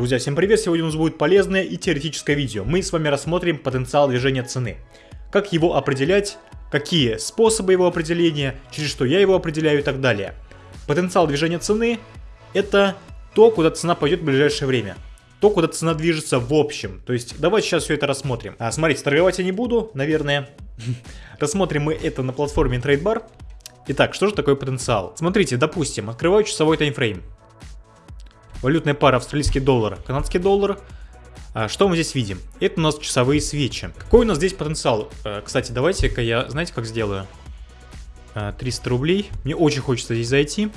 Друзья, всем привет! Сегодня у нас будет полезное и теоретическое видео. Мы с вами рассмотрим потенциал движения цены. Как его определять, какие способы его определения, через что я его определяю и так далее. Потенциал движения цены – это то, куда цена пойдет в ближайшее время. То, куда цена движется в общем. То есть, давайте сейчас все это рассмотрим. А, смотрите, торговать я не буду, наверное. Рассмотрим мы это на платформе TradeBar. Итак, что же такое потенциал? Смотрите, допустим, открываю часовой таймфрейм. Валютная пара австралийский доллар, канадский доллар. А что мы здесь видим? Это у нас часовые свечи. Какой у нас здесь потенциал? А, кстати, давайте-ка я, знаете, как сделаю? А, 300 рублей. Мне очень хочется здесь зайти.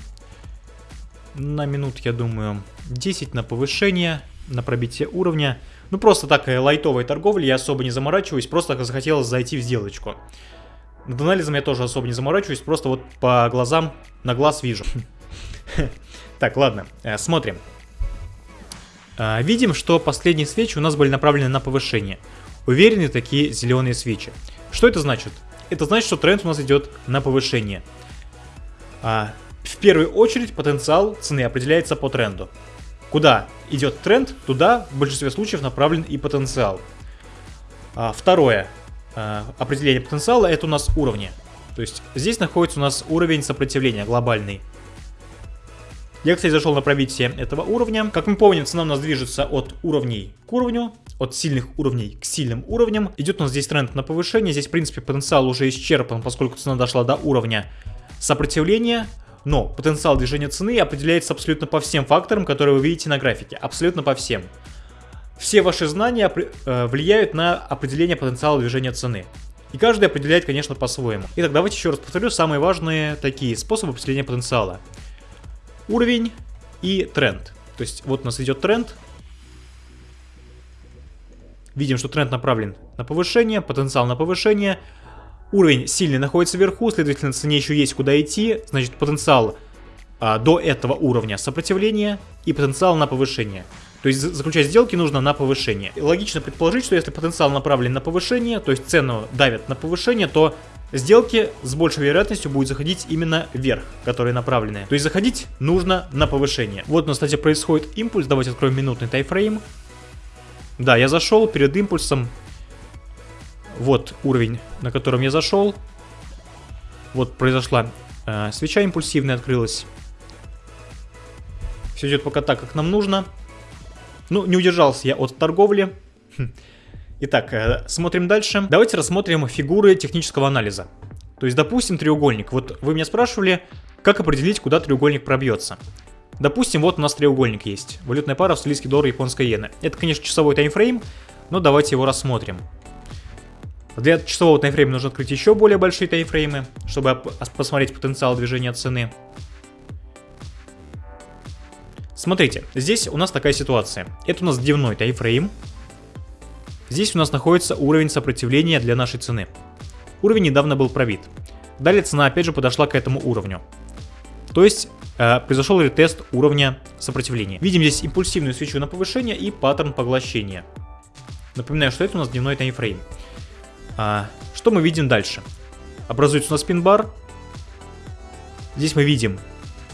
На минут, я думаю, 10 на повышение, на пробитие уровня. Ну, просто такая лайтовая торговля, я особо не заморачиваюсь, просто захотелось зайти в сделочку. Над анализом я тоже особо не заморачиваюсь, просто вот по глазам на глаз вижу. Так, ладно, э, смотрим. А, видим, что последние свечи у нас были направлены на повышение. Уверены такие зеленые свечи. Что это значит? Это значит, что тренд у нас идет на повышение. А, в первую очередь потенциал цены определяется по тренду. Куда идет тренд, туда в большинстве случаев направлен и потенциал. А, второе определение потенциала это у нас уровни. То есть здесь находится у нас уровень сопротивления глобальный. Я, кстати, зашел на пробитие этого уровня. Как мы помним, цена у нас движется от уровней к уровню, от сильных уровней к сильным уровням. Идет у нас здесь тренд на повышение. Здесь, в принципе, потенциал уже исчерпан, поскольку цена дошла до уровня сопротивления. Но потенциал движения цены определяется абсолютно по всем факторам, которые вы видите на графике. Абсолютно по всем. Все ваши знания э, влияют на определение потенциала движения цены. И каждый определяет, конечно, по-своему. Итак, давайте еще раз повторю самые важные такие способы определения потенциала уровень и тренд. То есть вот у нас идет тренд. Видим, что тренд направлен на повышение, потенциал на повышение. Уровень сильный находится вверху, следовательно, цене еще есть куда идти. Значит, потенциал а, до этого уровня сопротивления и потенциал на повышение. То есть заключать сделки нужно на повышение. логично предположить, что если потенциал направлен на повышение, то есть цену давят на повышение, то сделки с большей вероятностью будут заходить именно вверх, которые направлены. То есть заходить нужно на повышение. Вот у нас, кстати, происходит импульс. Давайте откроем минутный тайфрейм. Да, я зашел перед импульсом. Вот уровень, на котором я зашел. Вот произошла э, свеча импульсивная, открылась. Все идет пока так, как нам нужно. Ну, не удержался я от торговли. Итак, э, смотрим дальше. Давайте рассмотрим фигуры технического анализа. То есть, допустим, треугольник. Вот вы меня спрашивали, как определить, куда треугольник пробьется. Допустим, вот у нас треугольник есть. Валютная пара австралийский доллар, японская иена. Это, конечно, часовой таймфрейм, но давайте его рассмотрим. Для часового таймфрейма нужно открыть еще более большие таймфреймы, чтобы посмотреть потенциал движения цены. Смотрите, здесь у нас такая ситуация. Это у нас дневной таймфрейм. Здесь у нас находится уровень сопротивления для нашей цены. Уровень недавно был пробит. Далее цена опять же подошла к этому уровню. То есть э, произошел ретест уровня сопротивления. Видим здесь импульсивную свечу на повышение и паттерн поглощения. Напоминаю, что это у нас дневной таймфрейм. А, что мы видим дальше? Образуется у нас пин-бар. Здесь мы видим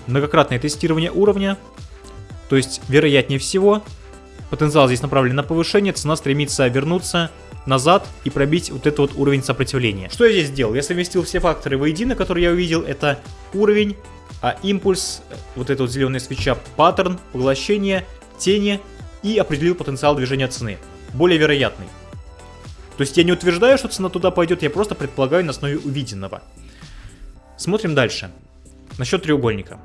многократное тестирование уровня. То есть, вероятнее всего, Потенциал здесь направлен на повышение, цена стремится вернуться назад и пробить вот этот вот уровень сопротивления. Что я здесь сделал? Я совместил все факторы воедино, которые я увидел. Это уровень, а импульс, вот эта вот зеленая свеча, паттерн, поглощение, тени и определил потенциал движения цены. Более вероятный. То есть я не утверждаю, что цена туда пойдет, я просто предполагаю на основе увиденного. Смотрим дальше. Насчет треугольника.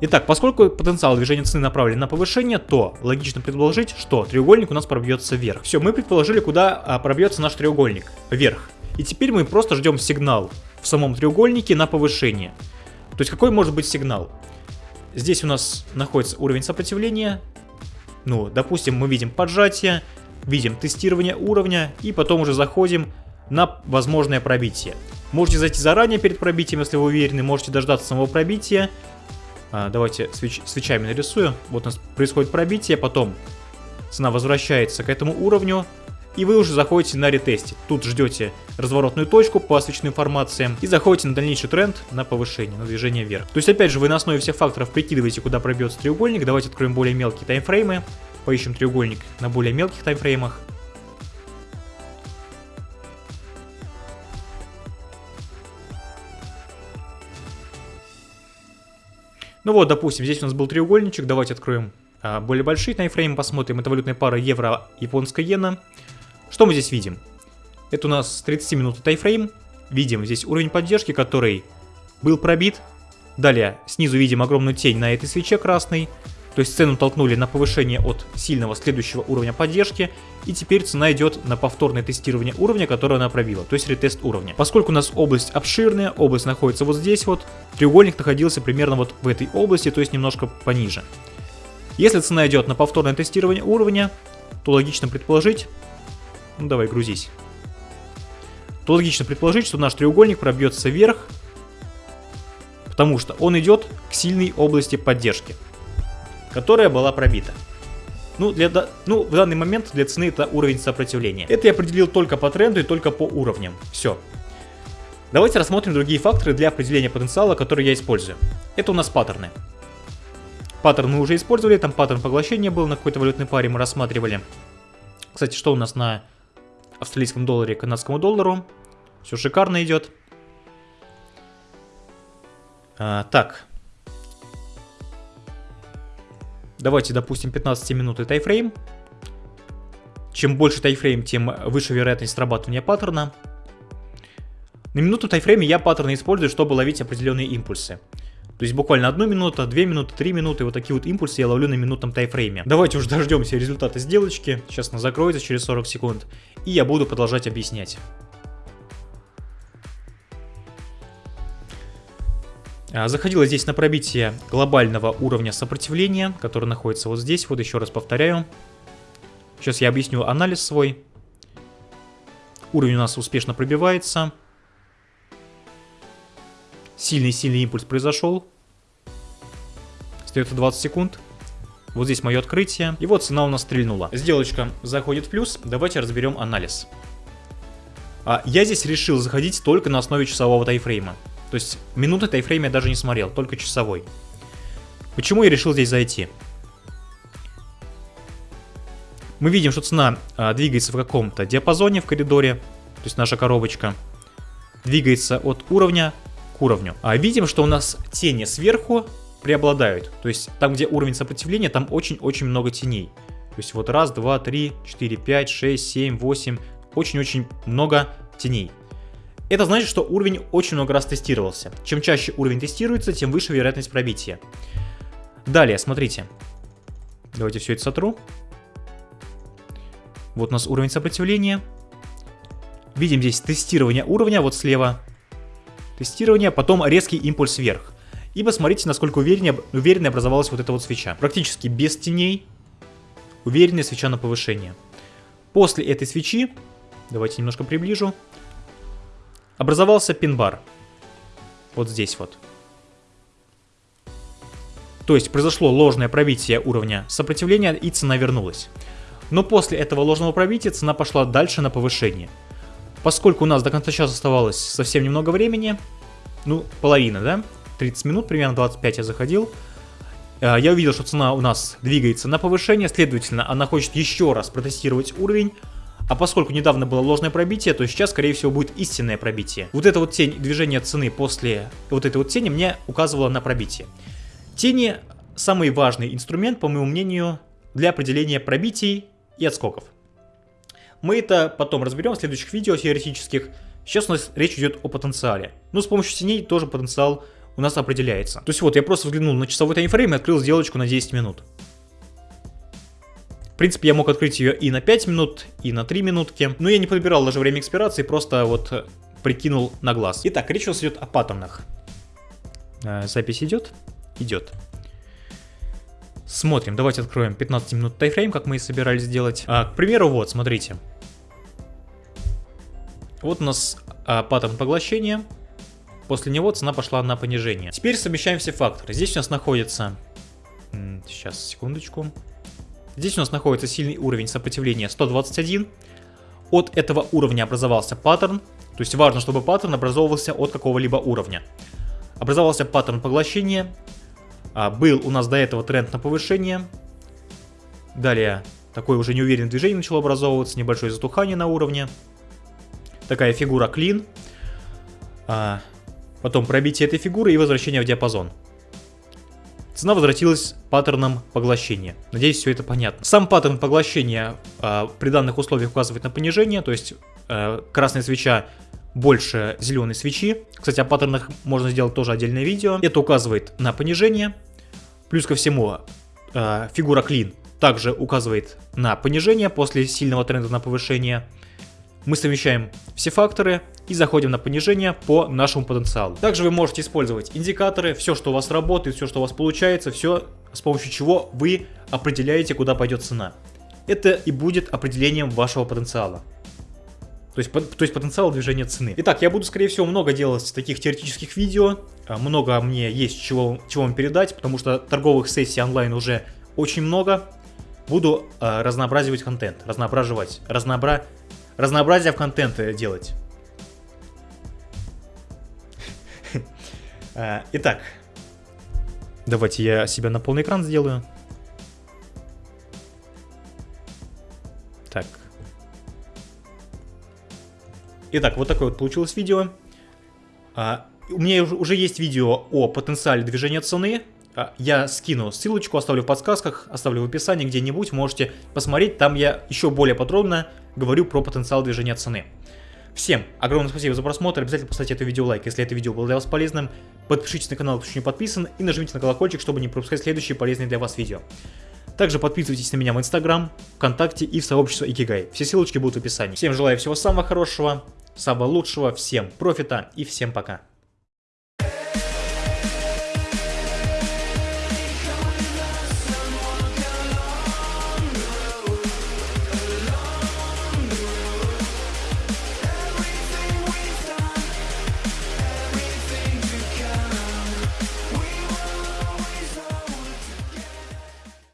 Итак, поскольку потенциал движения цены направлен на повышение, то логично предположить, что треугольник у нас пробьется вверх. Все, мы предположили, куда а, пробьется наш треугольник. Вверх. И теперь мы просто ждем сигнал в самом треугольнике на повышение. То есть какой может быть сигнал? Здесь у нас находится уровень сопротивления. Ну, допустим, мы видим поджатие, видим тестирование уровня и потом уже заходим на возможное пробитие. Можете зайти заранее перед пробитием, если вы уверены, можете дождаться самого пробития, давайте свеч свечами нарисую. Вот у нас происходит пробитие, потом цена возвращается к этому уровню. и вы уже заходите на ретесте. Тут ждете разворотную точку по свечным формациям и заходите на дальнейший тренд на повышение, на движение вверх. То есть опять же вы на основе всех факторов прикидываете, куда пробьется треугольник. Давайте откроем более мелкие таймфреймы, поищем треугольник на более мелких таймфреймах. Ну вот, допустим, здесь у нас был треугольничек, давайте откроем а, более большие таймфреймы, посмотрим. Это валютная пара евро-японская иена. Что мы здесь видим? Это у нас 30 минут тайфрейм. Видим здесь уровень поддержки, который был пробит. Далее снизу видим огромную тень на этой свече красной. То есть цену толкнули на повышение от сильного следующего уровня поддержки. И теперь цена идет на повторное тестирование уровня, которое она пробила. То есть ретест уровня. Поскольку у нас область обширная, область находится вот здесь вот. Треугольник находился примерно вот в этой области, то есть немножко пониже. Если цена идет на повторное тестирование уровня, то логично предположить... Ну давай, грузись. То логично предположить, что наш треугольник пробьется вверх, потому что он идет к сильной области поддержки которая была пробита. Ну, для, ну, в данный момент для цены это уровень сопротивления. Это я определил только по тренду и только по уровням. Все. Давайте рассмотрим другие факторы для определения потенциала, которые я использую. Это у нас паттерны. Паттерн мы уже использовали, там паттерн поглощения был на какой-то валютной паре, мы рассматривали. Кстати, что у нас на австралийском долларе, канадскому доллару? Все шикарно идет. А, так, Давайте, допустим, 15 минуты тайфрейм. Чем больше тайфрейм, тем выше вероятность срабатывания паттерна. На минуту тайфрейме я паттерны использую, чтобы ловить определенные импульсы. То есть буквально одну минуту, две минуты, три минуты, вот такие вот импульсы я ловлю на минутном тайфрейме. Давайте уже дождемся результата сделочки. Сейчас она закроется через 40 секунд. И я буду продолжать объяснять. Заходила здесь на пробитие глобального уровня сопротивления, который находится вот здесь. Вот еще раз повторяю. Сейчас я объясню анализ свой. Уровень у нас успешно пробивается. Сильный-сильный импульс произошел. Остается 20 секунд. Вот здесь мое открытие. И вот цена у нас стрельнула. Сделочка заходит в плюс. Давайте разберем анализ. А, я здесь решил заходить только на основе часового тайфрейма. То есть минуты тайфрейм я даже не смотрел, только часовой. Почему я решил здесь зайти? Мы видим, что цена а, двигается в каком-то диапазоне в коридоре, то есть наша коробочка двигается от уровня к уровню. А видим, что у нас тени сверху преобладают. То есть там, где уровень сопротивления, там очень-очень много теней. То есть вот раз, два, три, четыре, пять, шесть, семь, восемь. Очень-очень много теней. Это значит, что уровень очень много раз тестировался. Чем чаще уровень тестируется, тем выше вероятность пробития. Далее, смотрите. Давайте все это сотру. Вот у нас уровень сопротивления. Видим здесь тестирование уровня, вот слева. Тестирование, потом резкий импульс вверх. И посмотрите, насколько увереннее, уверенно образовалась вот эта вот свеча. Практически без теней. Уверенная свеча на повышение. После этой свечи, давайте немножко приближу, образовался пин-бар. Вот здесь вот. То есть произошло ложное пробитие уровня сопротивления и цена вернулась. Но после этого ложного пробития цена пошла дальше на повышение. Поскольку у нас до конца часа оставалось совсем немного времени, ну половина, да, 30 минут, примерно 25 я заходил, э, я увидел, что цена у нас двигается на повышение, следовательно, она хочет еще раз протестировать уровень, а поскольку недавно было ложное пробитие, то сейчас, скорее всего, будет истинное пробитие. Вот эта вот тень движения цены после вот этой вот тени мне указывала на пробитие. Тени самый важный инструмент, по моему мнению, для определения пробитий и отскоков. Мы это потом разберем в следующих видео теоретических. Сейчас у нас речь идет о потенциале. Ну, с помощью теней тоже потенциал у нас определяется. То есть вот, я просто взглянул на часовой таймфрейм и открыл сделочку на 10 минут. В принципе, я мог открыть ее и на 5 минут, и на 3 минутки. Но я не подбирал даже время экспирации, просто вот э, прикинул на глаз. Итак, речь у нас идет о паттернах. Э, запись идет? Идет. Смотрим, давайте откроем 15 минут тайфрейм, как мы и собирались сделать. А, к примеру, вот, смотрите. Вот у нас а, паттерн поглощения. После него цена пошла на понижение. Теперь совмещаем все факторы. Здесь у нас находится... Сейчас, секундочку. Здесь у нас находится сильный уровень сопротивления 121. от этого уровня образовался паттерн, то есть важно, чтобы паттерн образовывался от какого-либо уровня. Образовался паттерн поглощения, а, был у нас до этого тренд на повышение, далее такое уже неуверенное движение начало образовываться, небольшое затухание на уровне, такая фигура клин, а, потом пробитие этой фигуры и возвращение в диапазон. Цена возвратилась паттерном поглощения. Надеюсь, все это понятно. Сам паттерн поглощения э, при данных условиях указывает на понижение, то есть э, красная свеча больше зеленой свечи. Кстати, о паттернах можно сделать тоже отдельное видео. Это указывает на понижение. Плюс ко всему, э, фигура клин также указывает на понижение после сильного тренда на повышение. Мы совмещаем все факторы и заходим на понижение по нашему потенциалу. Также вы можете использовать индикаторы, все, что у вас работает, все, что у вас получается, все, с помощью чего вы определяете, куда пойдет цена. Это и будет определением вашего потенциала. То есть, то есть потенциал движения цены. Итак, я буду, скорее всего, много делать таких теоретических видео. А, много мне есть чего, чего вам передать, потому что торговых сессий онлайн уже очень много. Буду э, разнообразивать контент, разноображивать, разнообра... разнообразие в контенте делать. Э, итак, давайте я себя на полный экран сделаю. Так. Итак, вот такое вот получилось видео. А, у меня уже есть видео о потенциале движения цены. А, я скину ссылочку, оставлю в подсказках, оставлю в описании где-нибудь, можете посмотреть. Там я еще более подробно говорю про потенциал движения цены. Всем огромное спасибо за просмотр, обязательно поставьте это видео лайк, если это видео было для вас полезным. Подпишитесь на канал, кто еще не подписан, и нажмите на колокольчик, чтобы не пропускать следующие полезные для вас видео. Также подписывайтесь на меня в Инстаграм, ВКонтакте и в сообщество Икигай. Все ссылочки будут в описании. Всем желаю всего самого хорошего, самого лучшего, всем профита и всем пока.